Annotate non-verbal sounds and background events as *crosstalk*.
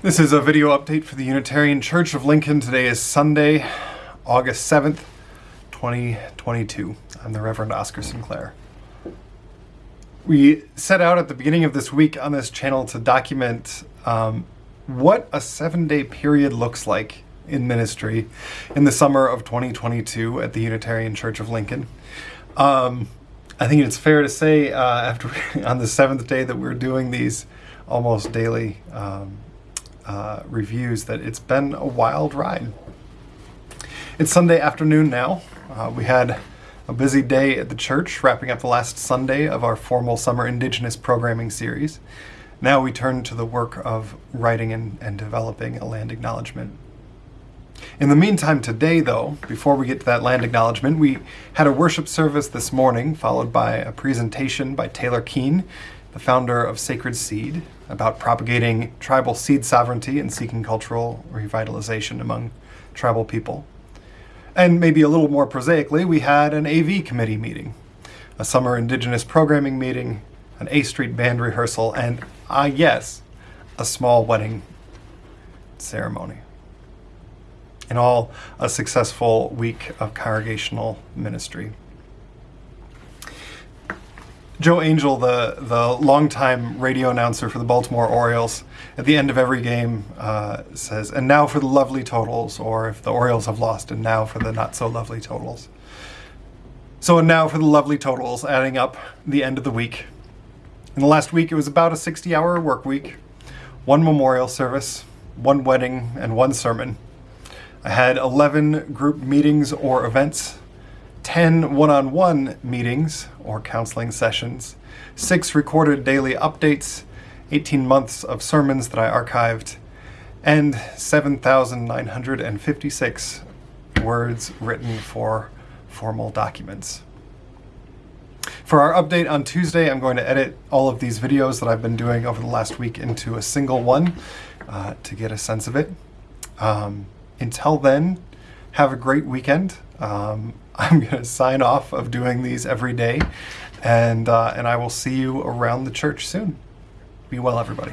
This is a video update for the Unitarian Church of Lincoln. Today is Sunday, August 7th, 2022. I'm the Reverend Oscar Sinclair. We set out at the beginning of this week on this channel to document um, what a seven day period looks like in ministry in the summer of 2022 at the Unitarian Church of Lincoln. Um, I think it's fair to say uh, after *laughs* on the seventh day that we're doing these almost daily um, uh, reviews that it's been a wild ride. It's Sunday afternoon now. Uh, we had a busy day at the church, wrapping up the last Sunday of our formal summer Indigenous programming series. Now we turn to the work of writing and, and developing a land acknowledgement. In the meantime, today, though, before we get to that land acknowledgement, we had a worship service this morning, followed by a presentation by Taylor Keen, the founder of Sacred Seed, about propagating tribal seed sovereignty and seeking cultural revitalization among tribal people. And maybe a little more prosaically, we had an AV committee meeting, a summer Indigenous programming meeting, an A Street band rehearsal, and, ah yes, a small wedding ceremony. In all, a successful week of congregational ministry. Joe Angel, the, the longtime radio announcer for the Baltimore Orioles, at the end of every game uh, says, and now for the lovely totals, or if the Orioles have lost, and now for the not so lovely totals. So, and now for the lovely totals, adding up the end of the week. In the last week, it was about a 60 hour work week, one memorial service, one wedding, and one sermon. I had 11 group meetings or events 10 one-on-one meetings or counseling sessions, 6 recorded daily updates, 18 months of sermons that I archived, and 7,956 words written for formal documents. For our update on Tuesday, I'm going to edit all of these videos that I've been doing over the last week into a single one uh, to get a sense of it. Um, until then, have a great weekend. Um, *laughs* I'm going to sign off of doing these every day, and, uh, and I will see you around the church soon. Be well, everybody.